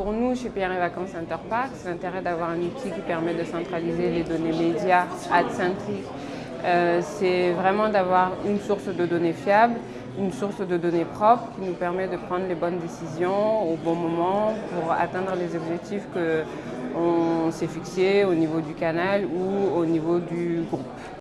Pour nous, chez Pierre et Vacances Interpark. C'est l'intérêt d'avoir un outil qui permet de centraliser les données médias, ad-centriques. Euh, c'est vraiment d'avoir une source de données fiable, une source de données propre qui nous permet de prendre les bonnes décisions au bon moment pour atteindre les objectifs qu'on s'est fixés au niveau du canal ou au niveau du groupe.